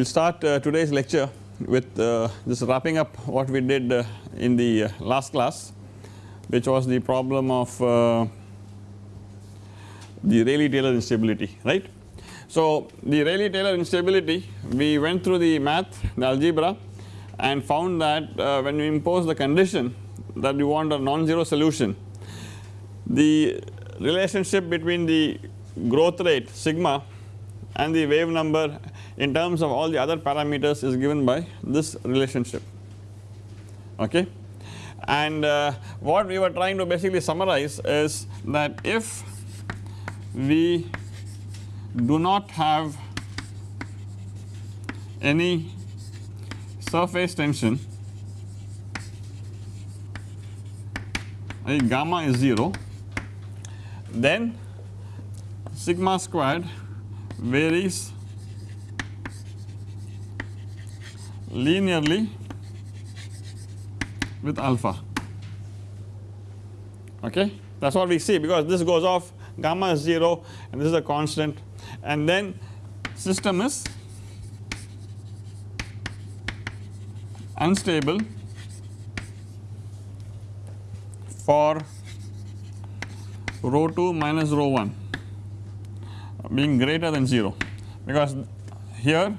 We will start uh, today's lecture with uh, just wrapping up what we did uh, in the uh, last class which was the problem of uh, the Rayleigh-Taylor instability right. So the Rayleigh-Taylor instability we went through the math the algebra and found that uh, when we impose the condition that you want a non-zero solution the relationship between the growth rate sigma and the wave number in terms of all the other parameters is given by this relationship okay. And uh, what we were trying to basically summarize is that if we do not have any surface tension a gamma is 0 then sigma squared varies linearly with alpha. Okay? That is what we see because this goes off gamma is 0 and this is a constant. And then system is unstable for rho 2 minus rho 1 being greater than 0 because here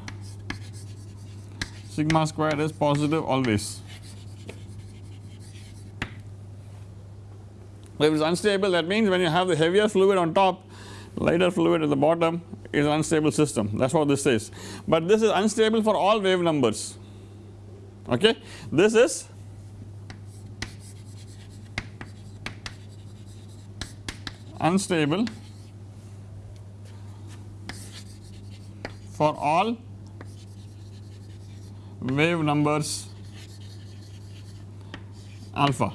sigma squared is positive always. If it is unstable that means when you have the heavier fluid on top lighter fluid at the bottom is an unstable system that is what this says. But this is unstable for all wave numbers okay. This is unstable for all wave numbers. Alpha.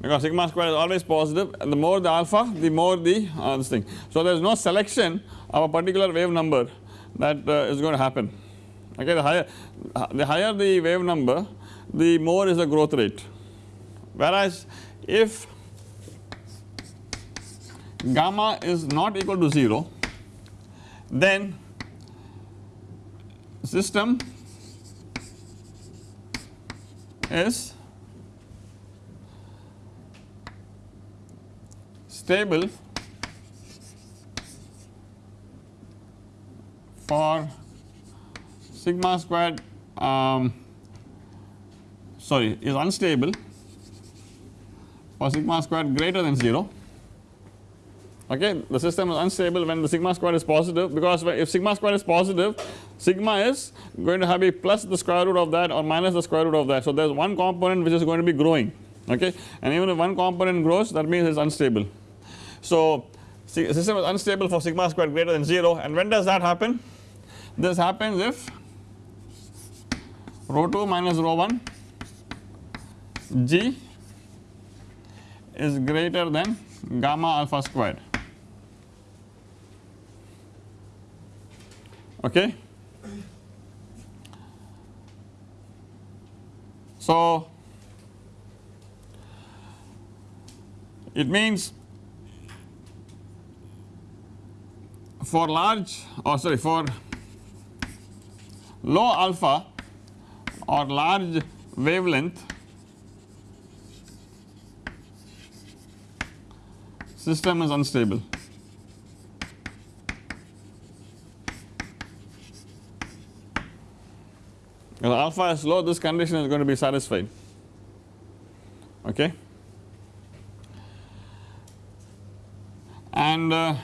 Because sigma square is always positive and the more the alpha the more the uh, this thing. So there is no selection of a particular wave number that uh, is going to happen. Okay the higher uh, the higher the wave number the more is the growth rate. Whereas if gamma is not equal to 0 then system is stable for sigma squared um, sorry is unstable for sigma squared greater than 0 okay the system is unstable when the sigma square is positive because if sigma square is positive sigma is going to have a plus the square root of that or minus the square root of that. So there is one component which is going to be growing okay? And even if one component grows that means it is unstable. So system is unstable for sigma square greater than 0 and when does that happen? This happens if rho 2 minus rho 1 g is greater than gamma alpha squared. Okay. So it means for large or sorry for low alpha or large wavelength system is unstable. If alpha is low this condition is going to be satisfied. Okay? And uh,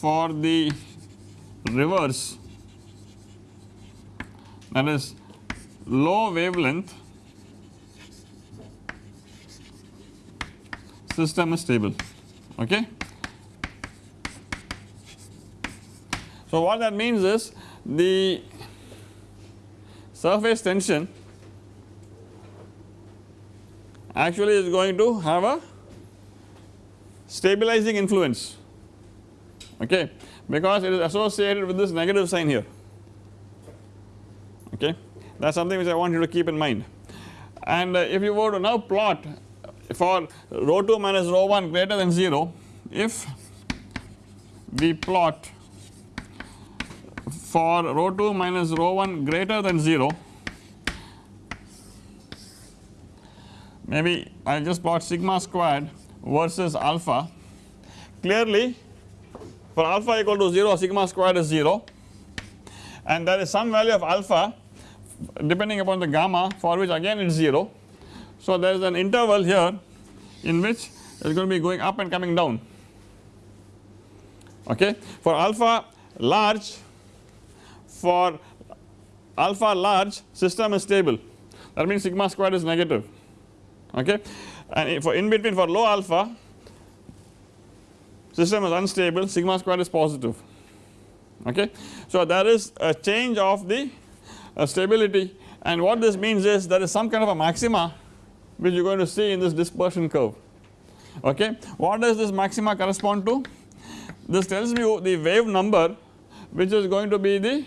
for the reverse that is low wavelength system is stable. Okay. So what that means is the surface tension actually is going to have a stabilizing influence. Okay? Because it is associated with this negative sign here. Okay? That is something which I want you to keep in mind. And uh, if you were to now plot for rho 2 minus rho 1 greater than 0 if we plot for rho 2 minus rho 1 greater than 0 maybe I just plot sigma squared versus alpha clearly for alpha equal to 0 sigma squared is 0 and there is some value of alpha depending upon the gamma for which again it is 0. So there is an interval here in which it is going to be going up and coming down okay. For alpha large for alpha large system is stable that means sigma squared is negative okay and for in between for low alpha system is unstable sigma squared is positive okay. So there is a change of the uh, stability and what this means is there is some kind of a maxima which you are going to see in this dispersion curve okay. What does this maxima correspond to? This tells you the wave number which is going to be the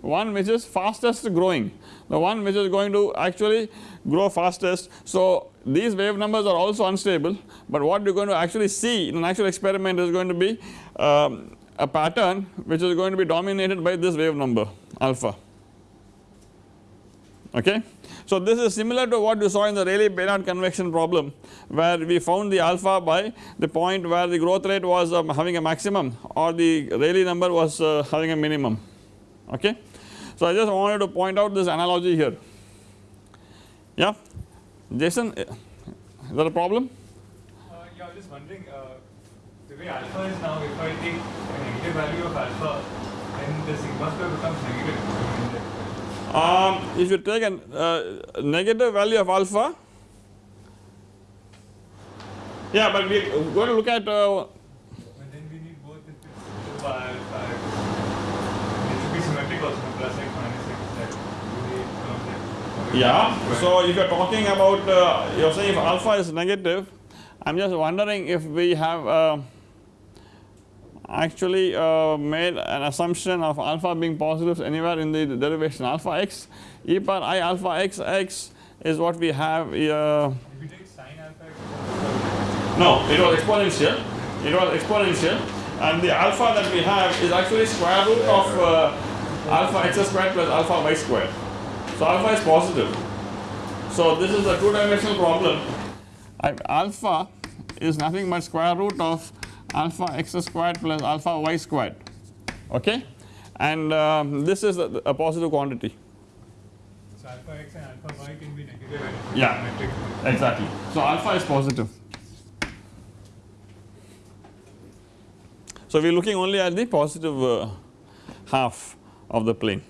one which is fastest growing the one which is going to actually grow fastest. So these wave numbers are also unstable but what you are going to actually see in an actual experiment is going to be um, a pattern which is going to be dominated by this wave number alpha okay. So this is similar to what you saw in the Rayleigh-Bénard convection problem where we found the alpha by the point where the growth rate was um, having a maximum or the Rayleigh number was uh, having a minimum okay. So I just wanted to point out this analogy here yeah Jason is that a problem? Uh, yeah I was just wondering uh, the way alpha is now if I take a negative value of alpha then the sigma square becomes negative um, if you take a uh, negative value of alpha yeah but we are going to look at uh, but then we need both alpha it should be symmetric also plus x minus x that yeah so if you are talking about uh, you are saying if alpha is negative I am just wondering if we have uh, actually uh, made an assumption of alpha being positive anywhere in the derivation alpha x. E power i alpha x x is what we have uh, if you take sine alpha x. No it was exponential. It was exponential. And the alpha that we have is actually square root of uh, alpha x squared plus alpha y squared so alpha is positive so this is a two dimensional problem I, alpha is nothing but square root of alpha x squared plus alpha y squared okay and um, this is a, a, positive quantity. So alpha x and alpha y can be negative and yeah exactly. So alpha is positive. So we are looking only at the positive uh, half of the plane.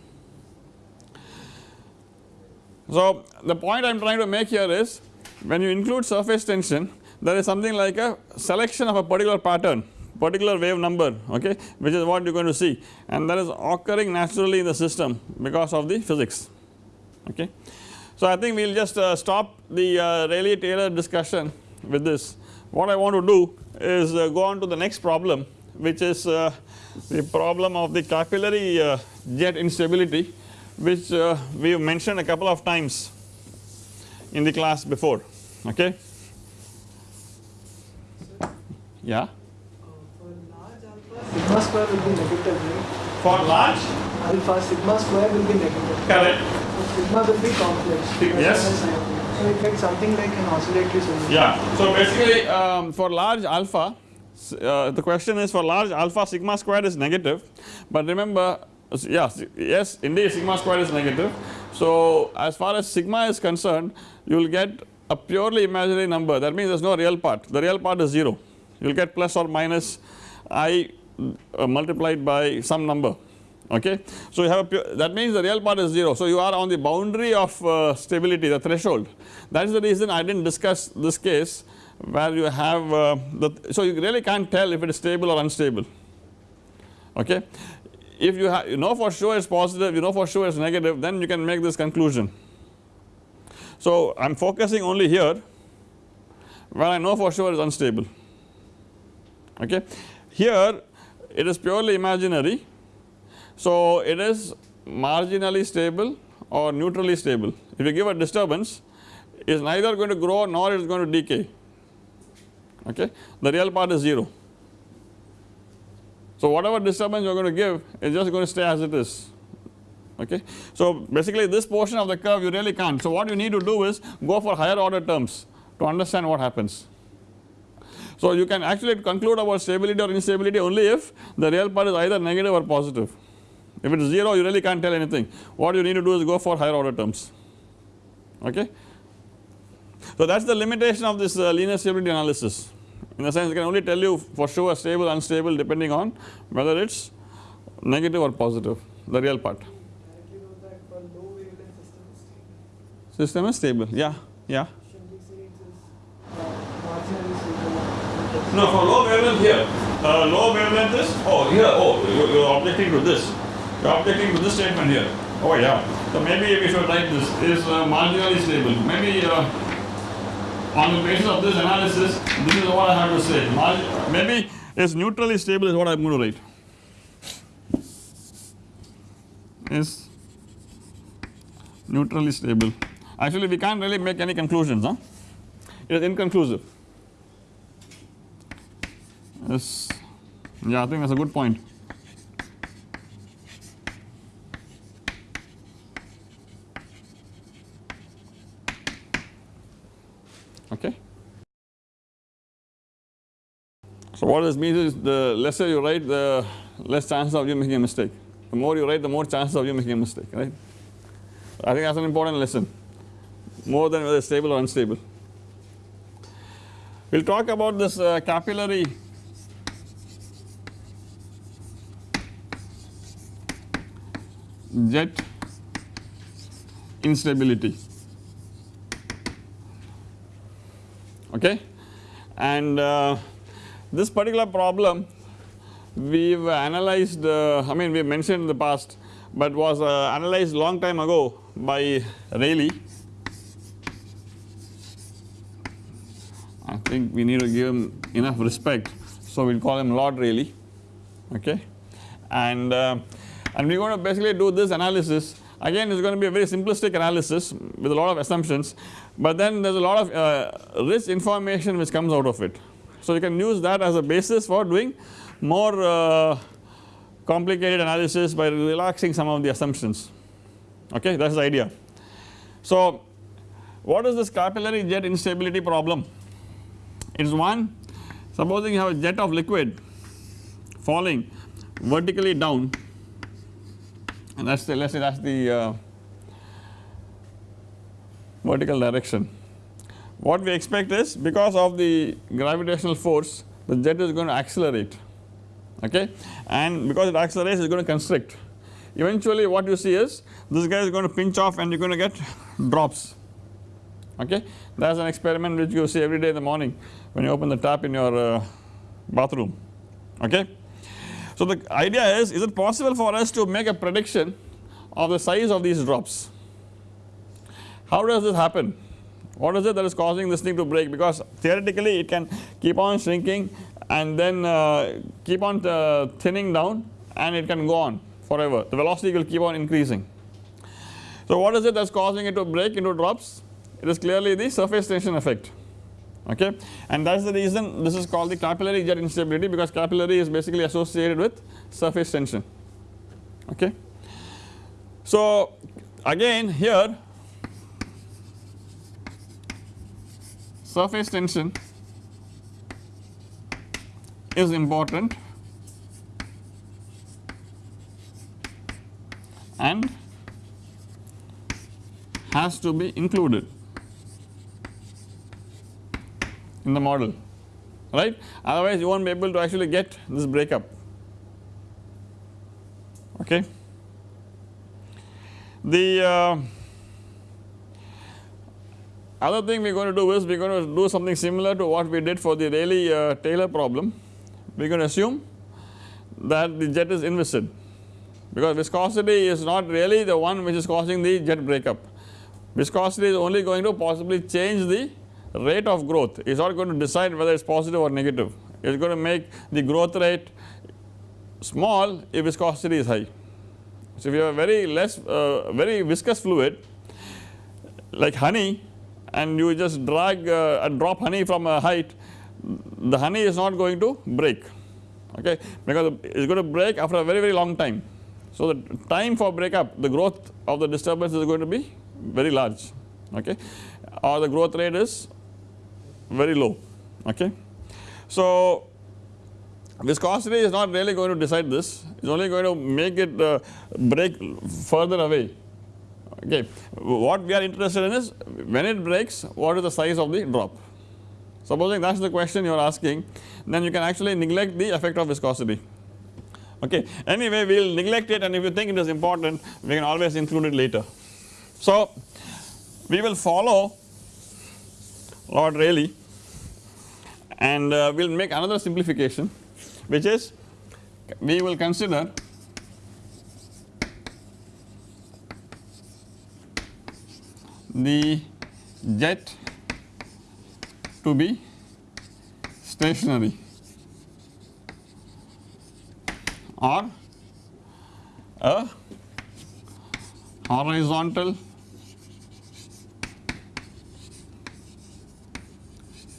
So the point I am trying to make here is when you include surface tension there is something like a selection of a particular pattern particular wave number okay which is what you are going to see. And that is occurring naturally in the system because of the physics okay. So I think we will just uh, stop the uh, Rayleigh Taylor discussion with this. What I want to do is uh, go on to the next problem which is uh, the problem of the capillary uh, jet instability which uh, we have mentioned a couple of times in the class before okay. Yeah. for large alpha, sigma square will be negative, right? For large? Alpha, sigma square will be negative. Correct. So sigma will be complex. Yes. So it gets something like an oscillatory solution. Yeah. So basically um, for large alpha uh, the question is for large alpha sigma squared is negative but remember yes yes indeed sigma square is negative. So as far as sigma is concerned you will get a purely imaginary number that means there is no real part the real part is 0 you will get plus or minus i uh, multiplied by some number okay. So you have a that means the real part is 0 so you are on the boundary of uh, stability the threshold that is the reason I did not discuss this case where you have uh, the so you really can't tell if it is stable or unstable okay. If you, you know for sure it is positive you know for sure it is negative then you can make this conclusion. So I am focusing only here where I know for sure is unstable okay. Here it is purely imaginary so it is marginally stable or neutrally stable if you give a disturbance it is neither going to grow nor it is going to decay okay the real part is 0. So whatever disturbance you are going to give is just going to stay as it is okay. So basically this portion of the curve you really can't so what you need to do is go for higher order terms to understand what happens. So you can actually conclude about stability or instability only if the real part is either negative or positive. If it is 0 you really can't tell anything what you need to do is go for higher order terms okay. So that is the limitation of this uh, linear stability analysis in the sense it can only tell you for sure stable unstable depending on whether it is negative or positive the real part. System is stable. Yeah yeah. No, for low wavelength here. Uh, low wavelength is oh here oh you, you are objecting to this. You are objecting to this statement here. Oh yeah. So maybe we should write this is uh, marginally stable. Maybe uh, on the basis of this analysis, this is what I have to say. Maybe it's neutrally stable is what I am going to write. Is neutrally stable. Actually, we can't really make any conclusions. Huh? It is inconclusive. Yes, yeah, I think that's a good point. Okay. So what this means is the lesser you write, the less chances of you making a mistake. The more you write, the more chances of you making a mistake, right? I think that's an important lesson, more than whether stable or unstable. We will talk about this uh, capillary jet instability okay and uh, this particular problem we have analyzed uh, I mean we mentioned in the past but was uh, analyzed long time ago by Rayleigh. I think we need to give him enough respect so we will call him Lord Rayleigh okay? And uh, and we are going to basically do this analysis. Again it is going to be a very simplistic analysis with a lot of assumptions but then there is a lot of uh, rich information which comes out of it. So you can use that as a basis for doing more uh, complicated analysis by relaxing some of the assumptions okay that is the idea. So what is this capillary jet instability problem? It is one supposing you have a jet of liquid falling vertically down and that is the let us say that is the uh, vertical direction. What we expect is because of the gravitational force the jet is going to accelerate okay and because it accelerates it is going to constrict. Eventually what you see is this guy is going to pinch off and you are going to get drops okay that is an experiment which you see every day in the morning when you open the tap in your uh, bathroom okay. So the idea is, is it possible for us to make a prediction of the size of these drops? How does this happen? What is it that is causing this thing to break because theoretically it can keep on shrinking and then uh, keep on uh, thinning down and it can go on forever the velocity will keep on increasing. So what is it that is causing it to break into drops? It is clearly the surface tension effect okay and that is the reason this is called the capillary jet instability because capillary is basically associated with surface tension okay. So again here surface tension is important and has to be included in the model right otherwise you not be able to actually get this breakup okay. The uh, other thing we are going to do is we are going to do something similar to what we did for the Rayleigh uh, Taylor problem. We are going to assume that the jet is inviscid because viscosity is not really the one which is causing the jet breakup. Viscosity is only going to possibly change the rate of growth. It is not going to decide whether it is positive or negative. It is going to make the growth rate small if viscosity is high. So if you have very less uh, very viscous fluid. Like honey and you just drag uh, and drop honey from a height. The honey is not going to break okay? Because it is going to break after a very very long time. So the time for breakup the growth of the disturbance is going to be very large okay? Or the growth rate is very low okay. So viscosity is not really going to decide this. It is only going to make it uh, break further away okay. What we are interested in is when it breaks what is the size of the drop supposing that is the question you are asking then you can actually neglect the effect of viscosity okay. Anyway we will neglect it and if you think it is important we can always include it later. So we will follow Lord Rayleigh and uh, we will make another simplification which is we will consider the jet to be stationary or a horizontal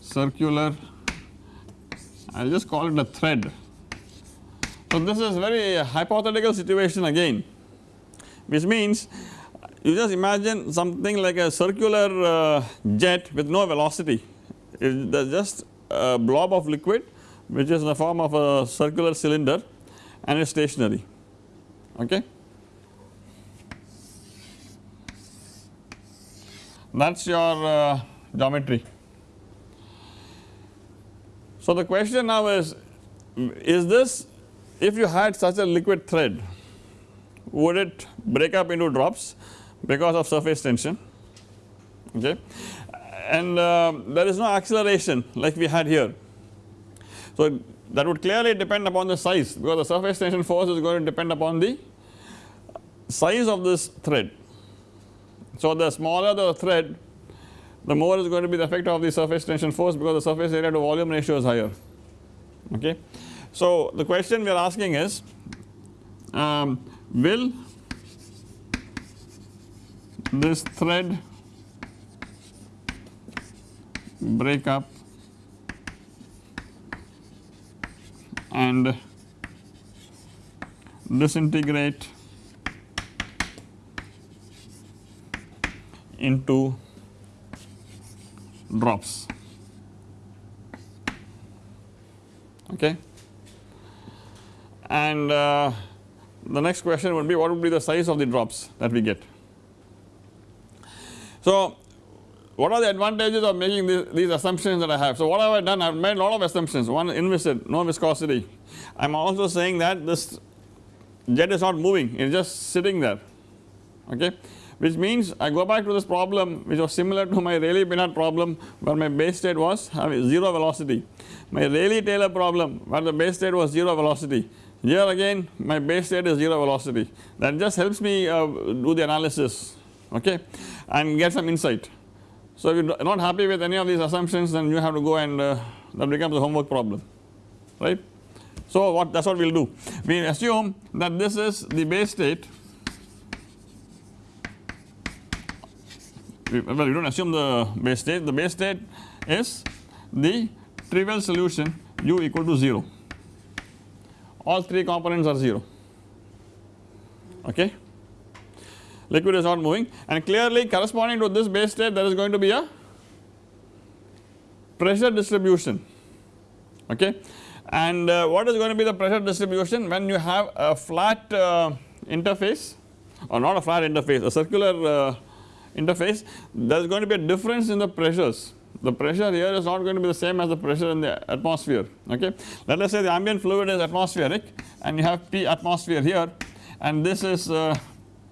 circular I will just call it a thread. So this is very hypothetical situation again which means you just imagine something like a circular uh, jet with no velocity it is just a blob of liquid which is in the form of a circular cylinder and is stationary okay. That is your uh, geometry. So the question now is, is this if you had such a liquid thread would it break up into drops because of surface tension okay and uh, there is no acceleration like we had here. So that would clearly depend upon the size because the surface tension force is going to depend upon the size of this thread. So the smaller the thread the more is going to be the effect of the surface tension force because the surface area to volume ratio is higher okay. So the question we are asking is um, will this thread break up and disintegrate into drops okay and uh, the next question would be what would be the size of the drops that we get. So what are the advantages of making these, these assumptions that I have. So what have I done? I have made a lot of assumptions. One inviscid no viscosity. I am also saying that this jet is not moving. It is just sitting there. Okay? Which means I go back to this problem which was similar to my Rayleigh-Bénard problem where my base state was having 0 velocity. My Rayleigh-Taylor problem where the base state was 0 velocity. Here again my base state is 0 velocity. That just helps me uh, do the analysis okay? And get some insight. So if you are not happy with any of these assumptions then you have to go and uh, that becomes a homework problem. Right. So what that is what we will do. We assume that this is the base state. Well we do not assume the base state. The base state is the trivial solution u equal to 0 all 3 components are 0 okay liquid is not moving. And clearly corresponding to this base state there is going to be a pressure distribution. Okay? And uh, what is going to be the pressure distribution when you have a flat uh, interface or not a flat interface a circular uh, interface? There is going to be a difference in the pressures. The pressure here is not going to be the same as the pressure in the atmosphere. Okay. Let us say the ambient fluid is atmospheric and you have P atmosphere here and this is uh,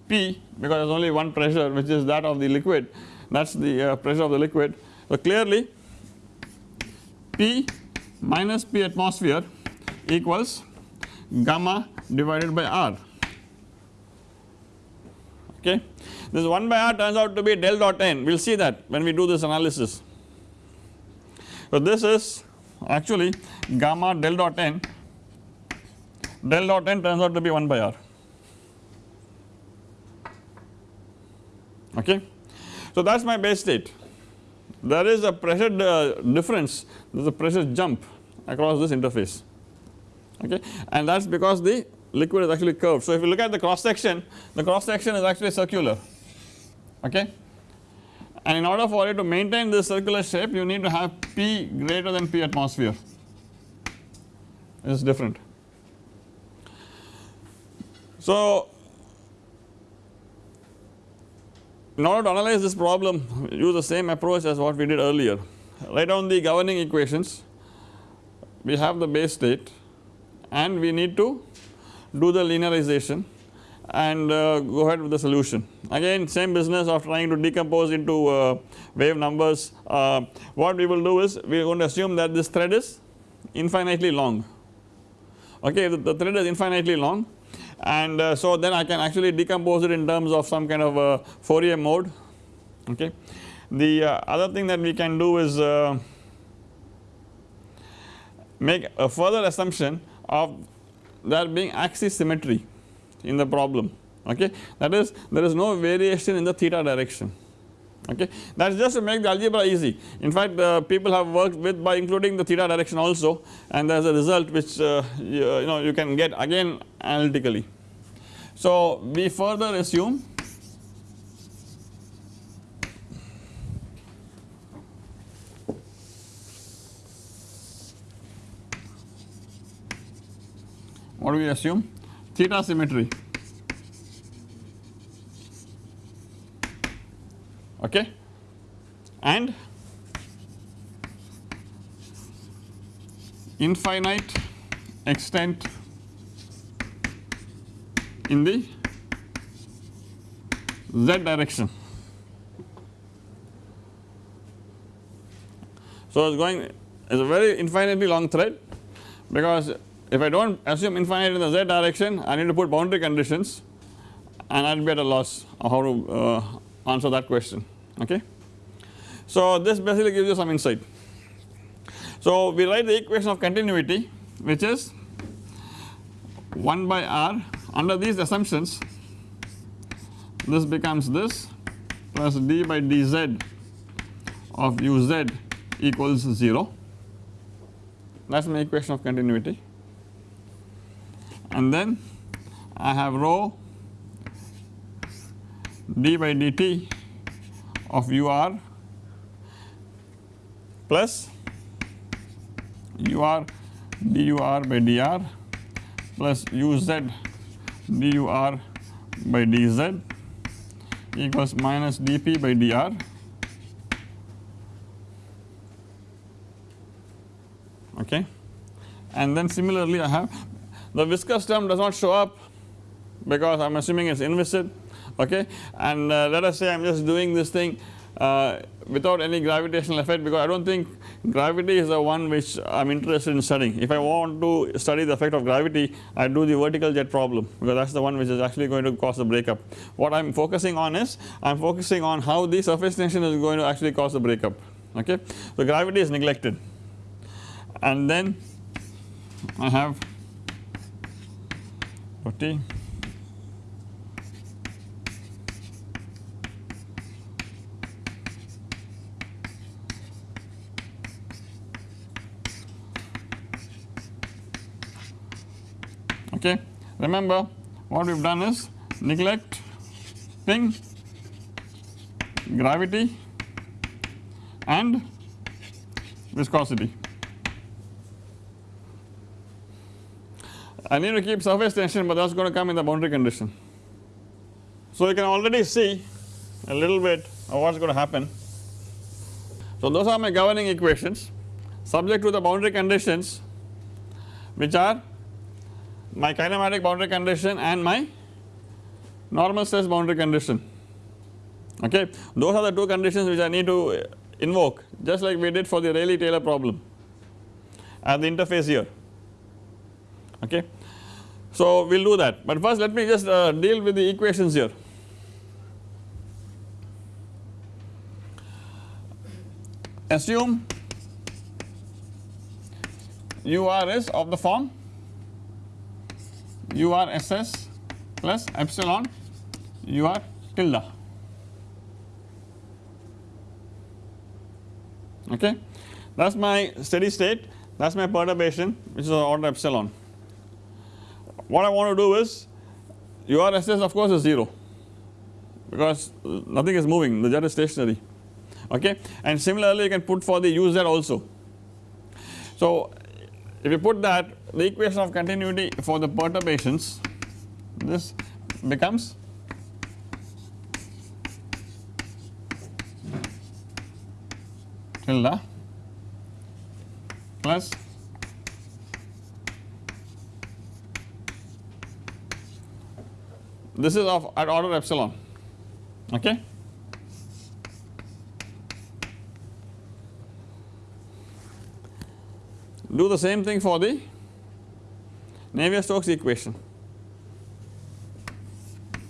P because there is only one pressure which is that of the liquid that is the uh, pressure of the liquid. So clearly P minus P atmosphere equals gamma divided by R okay. This 1 by r turns out to be del dot n we will see that when we do this analysis. So this is actually gamma del dot n del dot n turns out to be 1 by r okay. So that is my base state. There is a pressure uh, difference. There is a pressure jump across this interface. Okay? And that is because the liquid is actually curved. So if you look at the cross section the cross section is actually circular. Okay? And in order for it to maintain this circular shape you need to have P greater than P atmosphere. It is different. So in order to analyze this problem use the same approach as what we did earlier. Write down the governing equations. We have the base state and we need to do the linearization and uh, go ahead with the solution. Again same business of trying to decompose into uh, wave numbers. Uh, what we will do is we are going to assume that this thread is infinitely long. Okay the, the thread is infinitely long and uh, so then I can actually decompose it in terms of some kind of a Fourier mode okay. The uh, other thing that we can do is uh, make a further assumption of there being axis symmetry in the problem okay that is there is no variation in the theta direction okay? That is just to make the algebra easy. In fact uh, people have worked with by including the theta direction also and there is a result which uh, you, you know you can get again analytically. So we further assume what do we assume? Theta symmetry okay and infinite extent in the z direction. So it's going it's a very infinitely long thread because if I do not assume infinite in the z direction I need to put boundary conditions and I will be at a loss how to uh, answer that question okay. So this basically gives you some insight. So we write the equation of continuity which is 1 by r under these assumptions this becomes this plus d by dz of uz equals 0 that is my equation of continuity and then I have rho d by dt of ur plus ur dur by dr plus uz dur by dz equals minus dp by dr okay? And then similarly I have the viscous term does not show up because I am assuming it is inviscid okay and uh, let us say I am just doing this thing uh, without any gravitational effect because I do not think gravity is the one which I am interested in studying. If I want to study the effect of gravity I do the vertical jet problem because that is the one which is actually going to cause the breakup. What I am focusing on is I am focusing on how the surface tension is going to actually cause the breakup okay. So gravity is neglected and then I have 40 Remember what we have done is neglecting gravity and viscosity. I need to keep surface tension but that is going to come in the boundary condition. So you can already see a little bit of what is going to happen. So those are my governing equations subject to the boundary conditions which are my kinematic boundary condition and my normal stress boundary condition okay. Those are the two conditions which I need to invoke just like we did for the Rayleigh Taylor problem at the interface here okay. So we will do that but first let me just uh, deal with the equations here. Assume UR is of the form URSS plus epsilon UR tilde. Okay? That is my steady state. That is my perturbation which is order epsilon. What I want to do is your SS of course is 0 because nothing is moving. The jet is stationary. Okay? And similarly you can put for the uz also. So if you put that the equation of continuity for the perturbations this becomes tilde plus this is of at order epsilon okay. Do the same thing for the Navier-Stokes equation.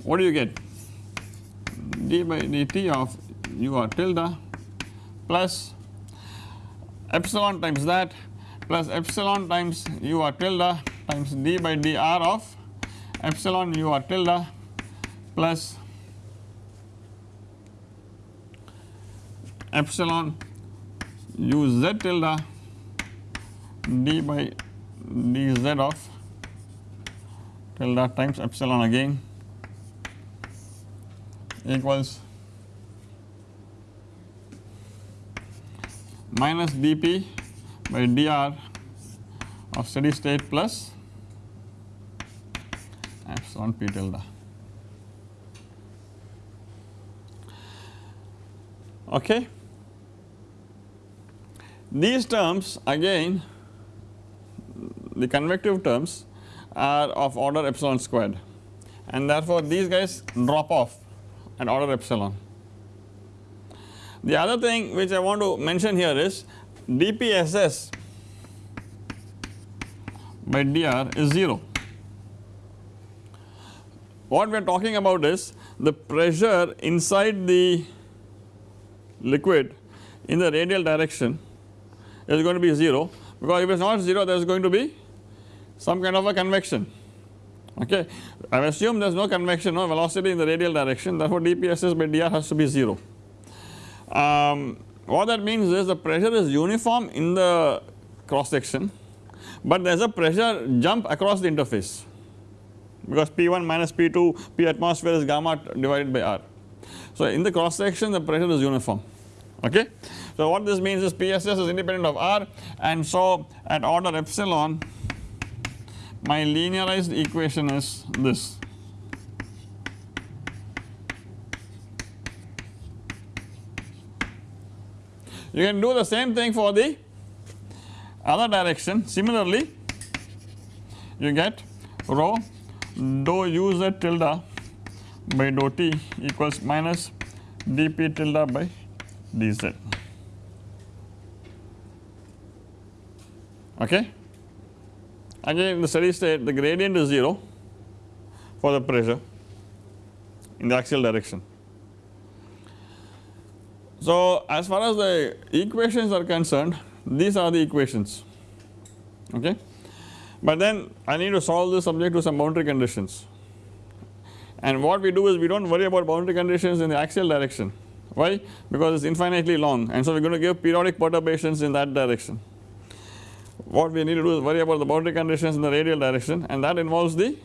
What do you get? d by dt of u r tilde plus epsilon times that plus epsilon times u r tilde times d by dr of epsilon u r tilde plus epsilon u z tilde d by dz of tilde times epsilon again equals minus dp by dr of steady state plus epsilon p tilde. Okay. These terms again the convective terms are of order epsilon squared and therefore these guys drop off at order epsilon. The other thing which I want to mention here is dpss by dr is 0. What we are talking about is the pressure inside the liquid in the radial direction is going to be 0 because if it is not 0 there is going to be some kind of a convection okay. I assume there is no convection no velocity in the radial direction therefore dpss by dr has to be 0. Um, what that means is the pressure is uniform in the cross section but there is a pressure jump across the interface because P1 minus P2 P atmosphere is gamma divided by R. So in the cross section the pressure is uniform okay. So what this means is PSS is independent of R and so at order epsilon my linearized equation is this. You can do the same thing for the other direction similarly you get rho dou uz tilde by dou t equals minus dp tilde by dz okay. Again in the steady state the gradient is 0 for the pressure in the axial direction. So as far as the equations are concerned these are the equations okay but then I need to solve this subject to some boundary conditions and what we do is we do not worry about boundary conditions in the axial direction why because it is infinitely long and so we are going to give periodic perturbations in that direction. What we need to do is worry about the boundary conditions in the radial direction and that involves the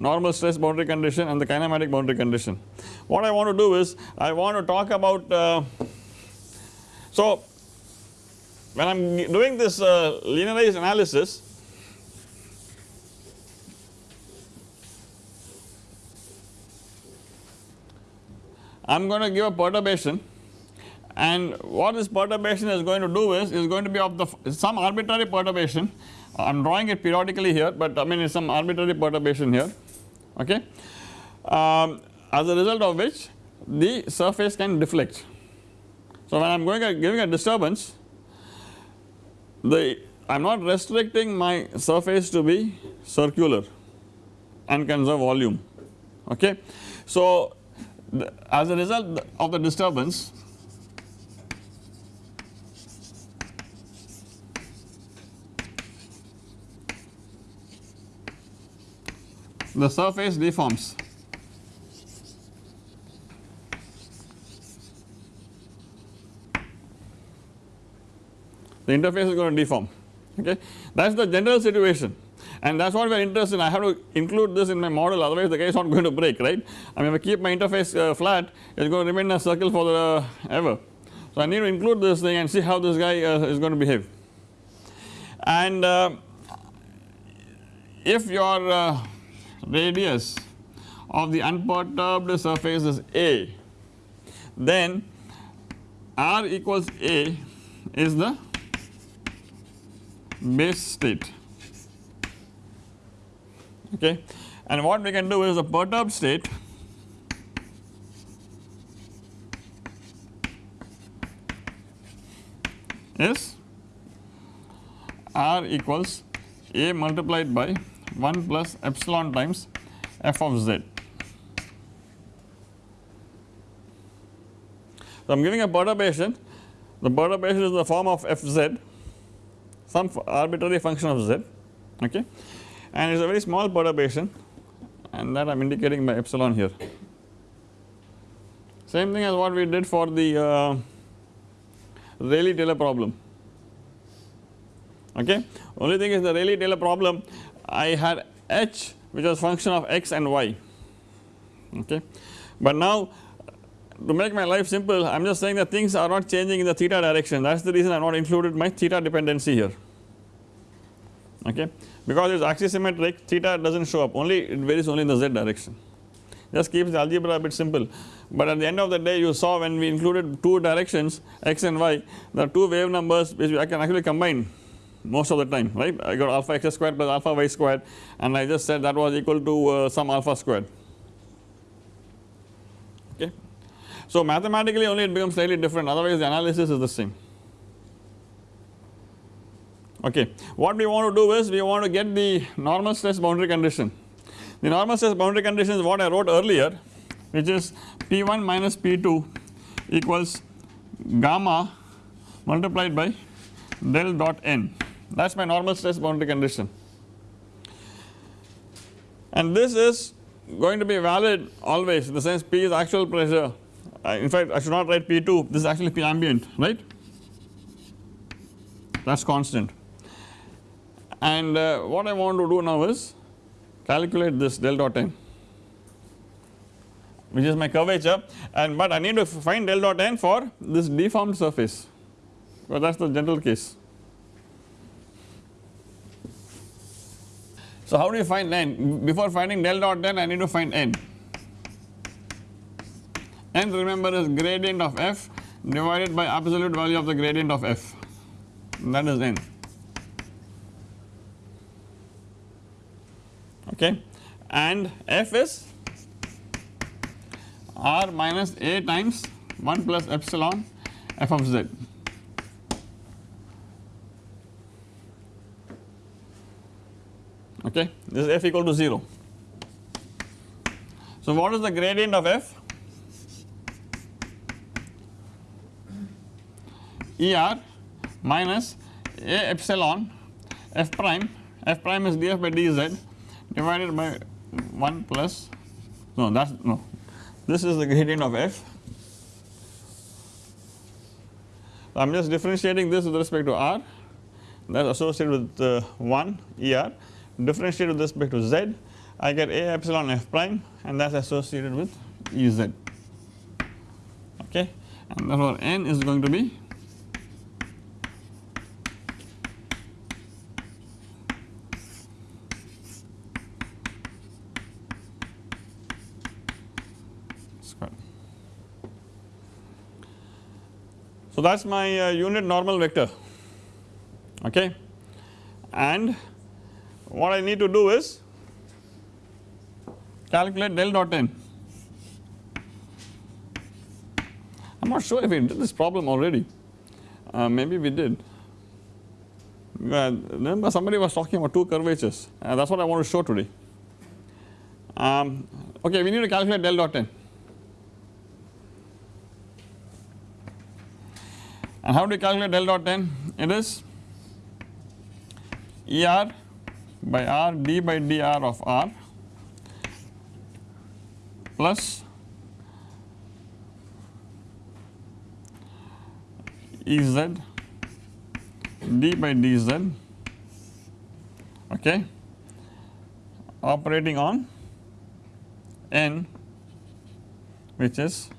normal stress boundary condition and the kinematic boundary condition. What I want to do is I want to talk about uh, so when I am doing this uh, linearized analysis I am going to give a perturbation and what this perturbation is going to do is is going to be of the some arbitrary perturbation I am drawing it periodically here but I mean it is some arbitrary perturbation here okay um, as a result of which the surface can deflect. So when I am going at giving a disturbance the I am not restricting my surface to be circular and conserve volume okay. So the, as a result of the disturbance the surface deforms. The interface is going to deform okay? That is the general situation. And that is what we are interested in. I have to include this in my model otherwise the guy is not going to break right? I mean if I keep my interface uh, flat it is going to remain a circle for the uh, ever. So I need to include this thing and see how this guy uh, is going to behave. And uh, if your uh, radius of the unperturbed surface is A. Then R equals A is the base state. Okay? And what we can do is the perturbed state. Is R equals A multiplied by 1 plus epsilon times f of z. So, I am giving a perturbation, the perturbation is the form of fz some arbitrary function of z okay and it is a very small perturbation and that I am indicating by epsilon here. Same thing as what we did for the uh, Rayleigh-Taylor problem okay. Only thing is the Rayleigh-Taylor problem I had h which was a function of x and y. Okay. But now to make my life simple I am just saying that things are not changing in the theta direction. That is the reason I have not included my theta dependency here. Okay? Because it is axisymmetric theta does not show up. Only it varies only in the z direction. Just keeps the algebra a bit simple. But at the end of the day you saw when we included two directions x and y the two wave numbers which I can actually combine most of the time right? I got alpha x squared plus alpha y squared and I just said that was equal to uh, some alpha squared. Okay. So mathematically only it becomes slightly different. Otherwise the analysis is the same. Okay. What we want to do is we want to get the normal stress boundary condition. The normal stress boundary condition is what I wrote earlier which is P1 minus P2 equals gamma multiplied by del dot n that is my normal stress boundary condition. And this is going to be valid always in the sense P is actual pressure. Uh, in fact I should not write P2 this is actually P ambient right? That is constant. And uh, what I want to do now is calculate this del dot n which is my curvature. And but I need to find del dot n for this deformed surface. Because that is the general case So how do you find n? Before finding del dot n I need to find n. n remember is gradient of f divided by absolute value of the gradient of f that is n okay and f is r minus a times 1 plus epsilon f of z okay this is f equal to 0. So what is the gradient of f? ER minus a epsilon f prime f prime is df by dz divided by 1 plus no that is no this is the gradient of f. I am just differentiating this with respect to r that is associated with uh, 1 ER differentiate with respect to z. I get a epsilon f prime and that is associated with Ez okay and therefore n is going to be. Square. So that is my uh, unit normal vector. Okay and what I need to do is calculate del dot n. I am not sure if we did this problem already, uh, maybe we did. Uh, remember somebody was talking about two curvatures uh, that is what I want to show today. Um, okay, we need to calculate del dot n. And how do you calculate del dot n? It is ER by r d by dr of r plus Ez d by dz okay operating on n which is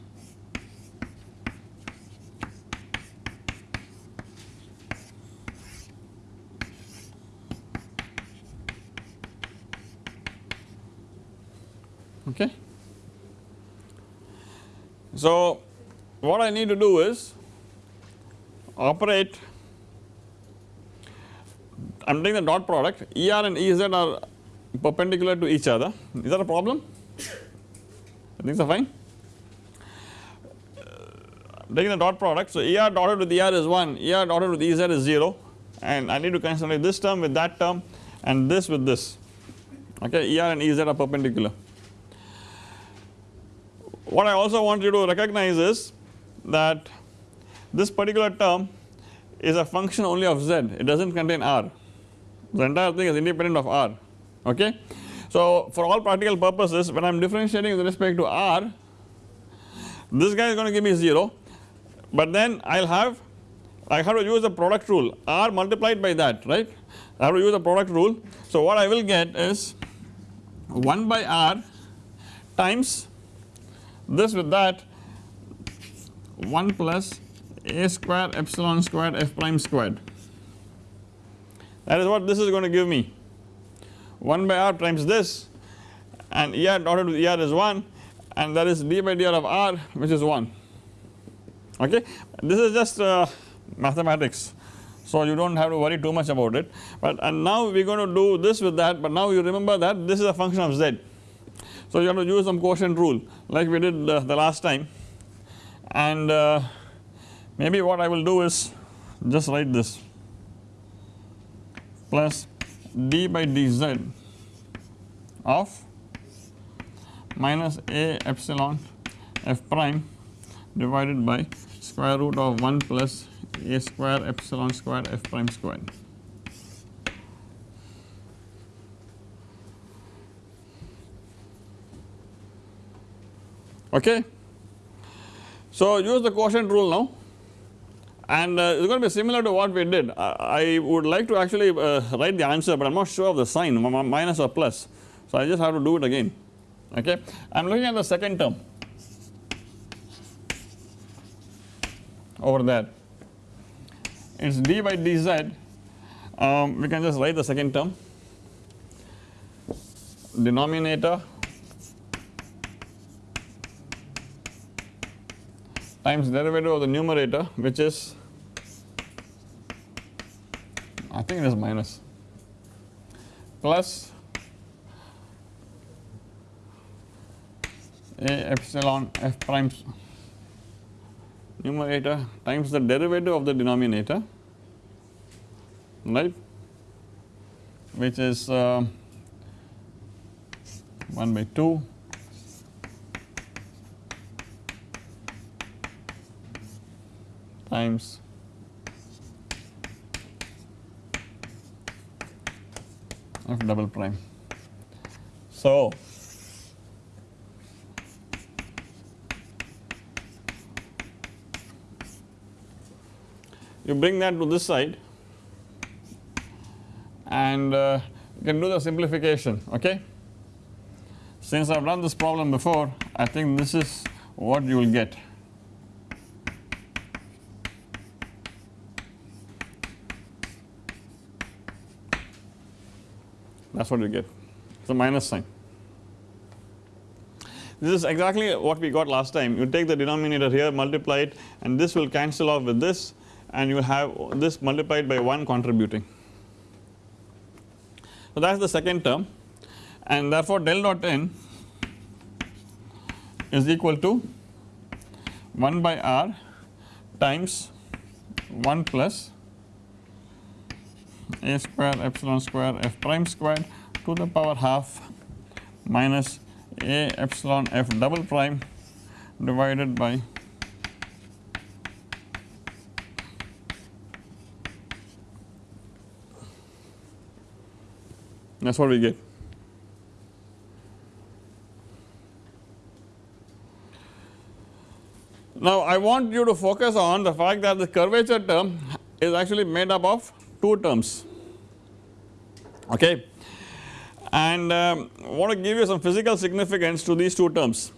okay. So what I need to do is operate I am taking the dot product. ER and EZ are perpendicular to each other. Is that a problem? Things are fine. Taking the dot product. So ER dotted with ER is 1 ER dotted with EZ is 0 and I need to consolidate this term with that term and this with this. Okay? ER and EZ are perpendicular what I also want you to recognize is that this particular term is a function only of z. It does not contain r. The entire thing is independent of r. Okay. So for all practical purposes when I am differentiating with respect to r this guy is going to give me 0 but then I will have I have to use the product rule. R multiplied by that right? I have to use the product rule. So what I will get is 1 by r times this with that 1 plus a square epsilon squared f prime squared. That is what this is going to give me. 1 by r times this and er dotted with er is 1 and that is d by dr of r which is 1 okay? This is just uh, mathematics so you do not have to worry too much about it. But and now we are going to do this with that but now you remember that this is a function of z so you have to use some quotient rule like we did uh, the last time and uh, maybe what I will do is just write this plus d by dz of minus a epsilon f prime divided by square root of 1 plus a square epsilon square f prime squared. Okay. So use the quotient rule now. And uh, it is going to be similar to what we did. I, I would like to actually uh, write the answer but I am not sure of the sign minus or plus. So I just have to do it again. Okay. I am looking at the second term. Over there. It is d by dz. Um, we can just write the second term. Denominator times derivative of the numerator which is I think it is minus plus a epsilon f prime numerator times the derivative of the denominator right? Which is uh, 1 by 2 times f double prime. So, you bring that to this side and uh, you can do the simplification okay. Since I have done this problem before I think this is what you will get. What you get it is a minus sign. This is exactly what we got last time you take the denominator here multiply it and this will cancel off with this and you will have this multiplied by 1 contributing. So that is the second term and therefore del dot n is equal to 1 by r times 1 plus a square epsilon square f prime squared to the power half minus a epsilon f double prime divided by that is what we get. Now I want you to focus on the fact that the curvature term is actually made up of two terms okay. And um, want to give you some physical significance to these two terms.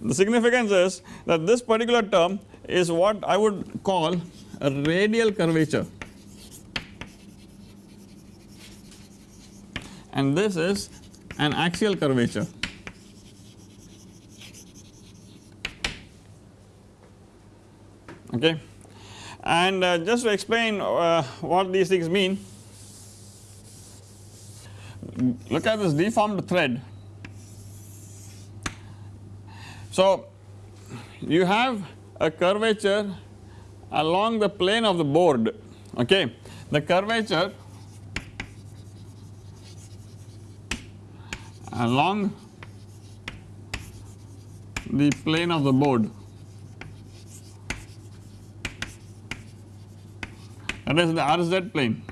The significance is that this particular term is what I would call a radial curvature and this is an axial curvature. Okay. And uh, just to explain uh, what these things mean, look at this deformed thread. So, you have a curvature along the plane of the board okay. The curvature along the plane of the board that is the RZ plane.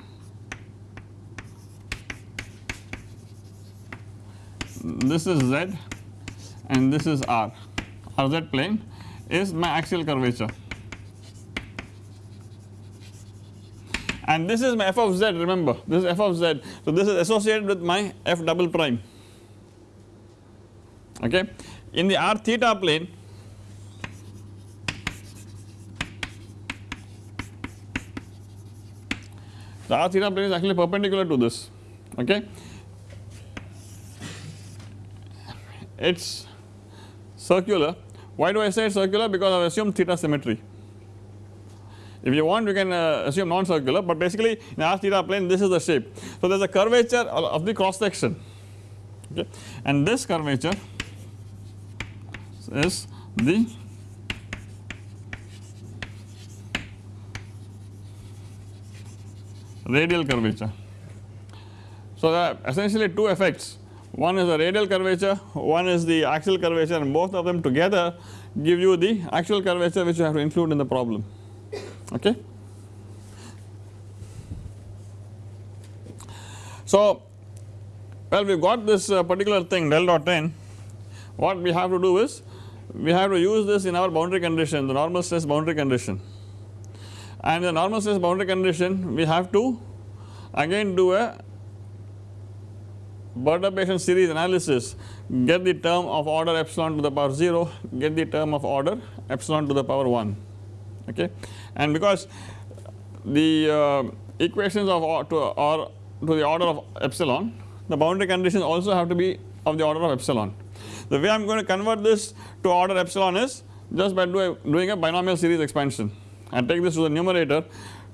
This is Z and this is R. RZ plane is my axial curvature and this is my f of z remember this is f of z. So, this is associated with my f double prime okay. In the r theta plane the r theta plane is actually perpendicular to this okay. It is circular why do I say circular because I have assumed theta symmetry. If you want you can uh, assume non-circular but basically in r theta plane this is the shape. So there is a curvature of the cross section okay and this curvature is the radial curvature. So there are essentially two effects one is the radial curvature one is the axial curvature and both of them together give you the actual curvature which you have to include in the problem. Okay. So well we have got this uh, particular thing del dot n. What we have to do is we have to use this in our boundary condition the normal stress boundary condition. And the normal stress boundary condition we have to again do a perturbation series analysis. Get the term of order epsilon to the power 0 get the term of order epsilon to the power 1 okay? And because the uh, equations of or to, or to the order of epsilon the boundary conditions also have to be of the order of epsilon. The way I am going to convert this to order epsilon is just by do a, doing a binomial series expansion. and take this to the numerator,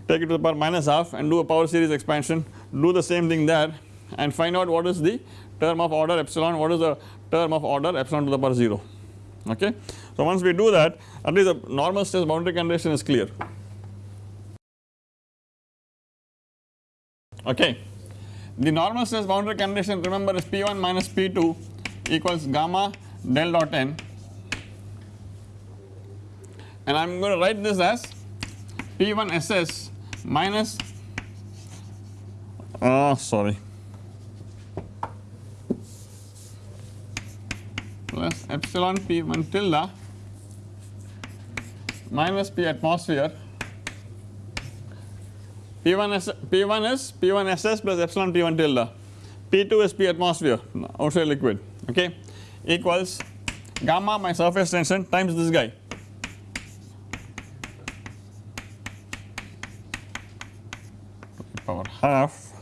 take it to the power minus half and do a power series expansion, do the same thing there and find out what is the term of order epsilon, what is the term of order epsilon to the power 0 okay. So once we do that at least the normal stress boundary condition is clear okay. The normal stress boundary condition remember is P1 minus P2 equals gamma del dot n and I am going to write this as P1 SS minus oh sorry plus epsilon P1 tilde minus P atmosphere. P1 is P1 is P1 SS plus epsilon P1 tilde P2 is P atmosphere outside liquid okay? Equals gamma my surface tension times this guy. Power half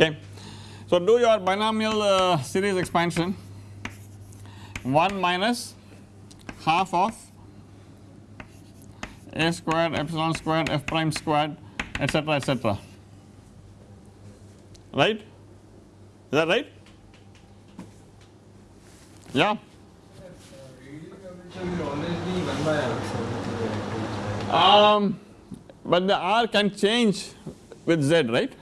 okay. So do your binomial uh, series expansion. 1 minus half of a squared epsilon squared f prime squared etc etc right? Is that right? Yeah. Um but the r can change with z right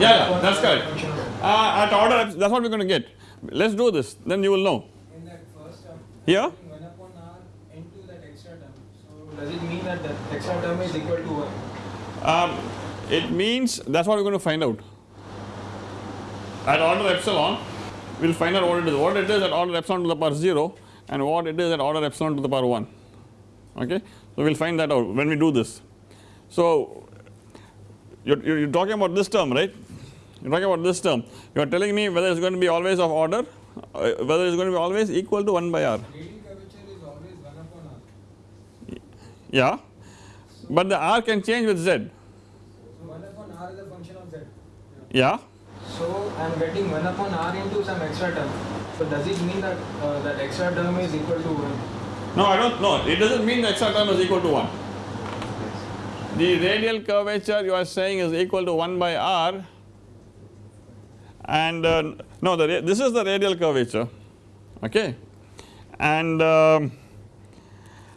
yeah, yeah that's correct uh, at order that is what we are going to get let us do this then you will know. In that first term, Here 1 upon r into that extra term. So does it mean that the extra term is equal to 1? um, it means that is what we are going to find out. at order epsilon we will find out what it is what it is at order epsilon to the power 0 and what it is at order epsilon to the power 1 okay. So we will find that out when we do this. So you are talking about this term right you are talking about this term you are telling me whether it is going to be always of order uh, whether it is going to be always equal to 1 by r Radial curvature is always 1 upon r. yeah but the r can change with z So 1 upon r is a function of z. yeah So I am getting 1 upon r into some extra term. So does it mean that uh, that extra term is equal to 1? no I do not know it does not mean the extra term is equal to 1 the radial curvature you are saying is equal to 1 by r and uh, no the this is the radial curvature okay? And um,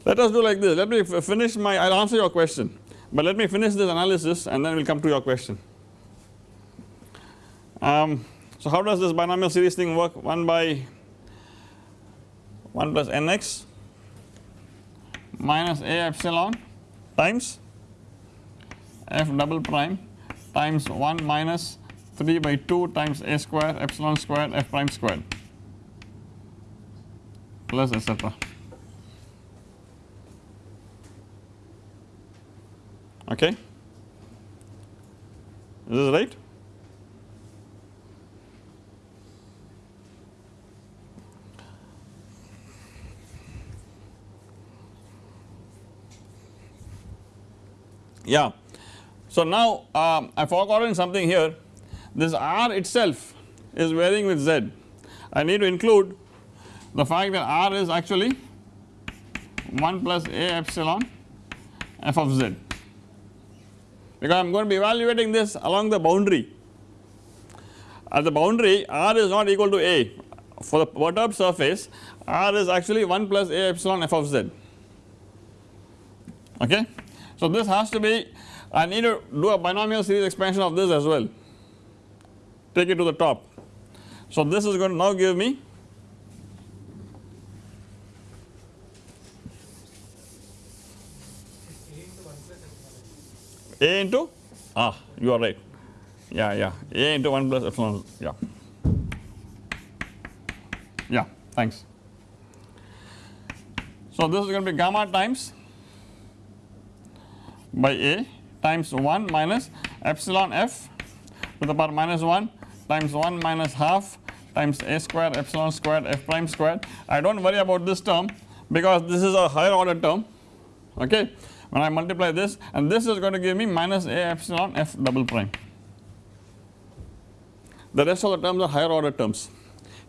let us do like this. Let me finish my I will answer your question. But let me finish this analysis and then we will come to your question. Um, so how does this binomial series thing work? 1 by 1 plus nx minus a epsilon times f double prime times 1 minus 3 by 2 times a square epsilon square f prime squared plus etc. Okay. Is this right? Yeah. So now um, I forgotten something here this R itself is varying with Z. I need to include the fact that R is actually 1 plus A epsilon f of Z. Because I am going to be evaluating this along the boundary. At the boundary R is not equal to A. For the perturbed surface R is actually 1 plus A epsilon f of Z. Okay. So this has to be I need to do a binomial series expansion of this as well take it to the top. So this is going to now give me a into ah you are right yeah yeah a into 1 plus epsilon yeah yeah thanks. So this is going to be gamma times by a times 1 minus epsilon f to the power minus 1 times 1 minus half times a square epsilon squared f prime squared. I do not worry about this term because this is a higher order term okay when I multiply this and this is going to give me minus a epsilon f double prime. The rest of the terms are higher order terms.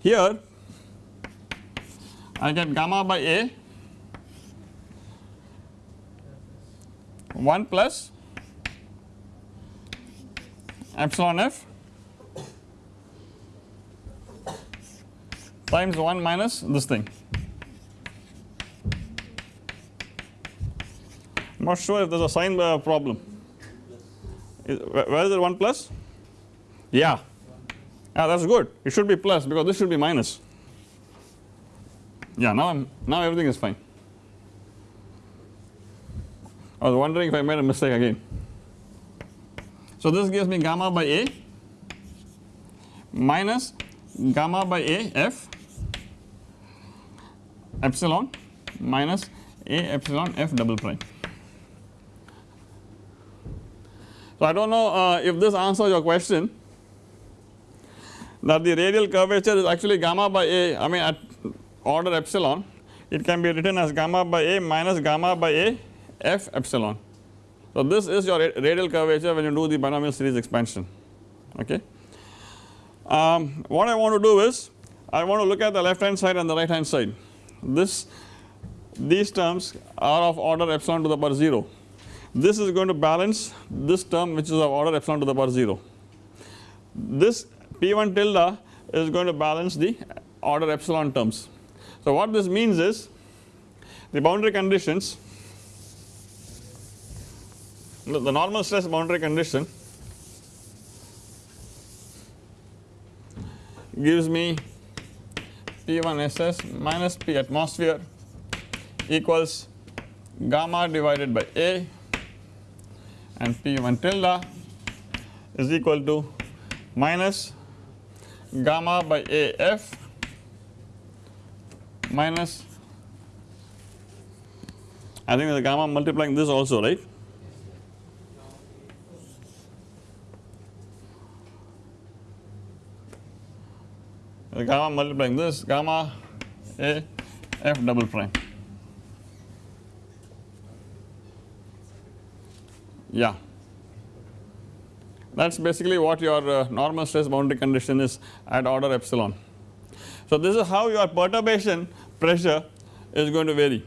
Here I get gamma by a 1 plus epsilon f times 1 minus this thing. I am not sure if there is a sign uh, problem. Where is it 1 plus? Yeah. Yeah, that is good. It should be plus because this should be minus. Yeah, now I'm now everything is fine. I was wondering if I made a mistake again. So this gives me gamma by A minus gamma by A f epsilon minus A epsilon f double prime. So I do not know uh, if this answers your question that the radial curvature is actually gamma by A I mean at order epsilon it can be written as gamma by A minus gamma by A f epsilon. So this is your radial curvature when you do the binomial series expansion okay. Um, what I want to do is I want to look at the left hand side and the right hand side this these terms are of order epsilon to the power 0 this is going to balance this term which is of order epsilon to the power 0 this p1 tilde is going to balance the order epsilon terms. So what this means is the boundary conditions the normal stress boundary condition gives me P1 SS minus P atmosphere equals gamma divided by A and P1 tilde is equal to minus gamma by AF minus I think the gamma multiplying this also right gamma multiplying this gamma A F double prime yeah that is basically what your uh, normal stress boundary condition is at order epsilon. So this is how your perturbation pressure is going to vary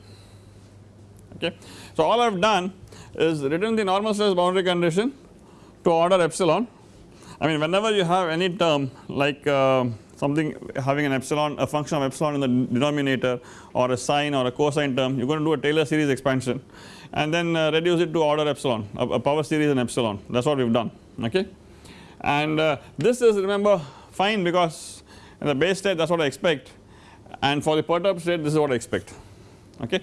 okay. So all I have done is written the normal stress boundary condition to order epsilon I mean whenever you have any term like uh, something having an epsilon a function of epsilon in the denominator or a sine or a cosine term you are going to do a Taylor series expansion and then uh, reduce it to order epsilon a, a, power series in epsilon that is what we have done okay. And uh, this is remember fine because in the base state that is what I expect and for the perturbed state this is what I expect okay.